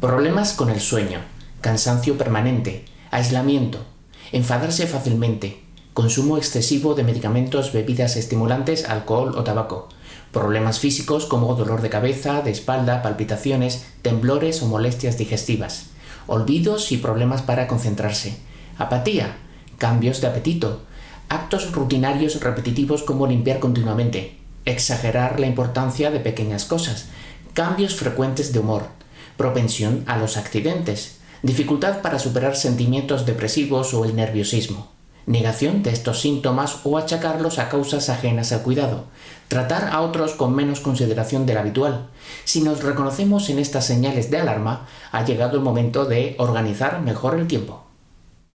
Problemas con el sueño, cansancio permanente, aislamiento, enfadarse fácilmente, consumo excesivo de medicamentos, bebidas estimulantes, alcohol o tabaco, problemas físicos como dolor de cabeza, de espalda, palpitaciones, temblores o molestias digestivas, olvidos y problemas para concentrarse, apatía, cambios de apetito, actos rutinarios repetitivos como limpiar continuamente, exagerar la importancia de pequeñas cosas, cambios frecuentes de humor, propensión a los accidentes, dificultad para superar sentimientos depresivos o el nerviosismo, negación de estos síntomas o achacarlos a causas ajenas al cuidado, tratar a otros con menos consideración de la habitual. Si nos reconocemos en estas señales de alarma, ha llegado el momento de organizar mejor el tiempo.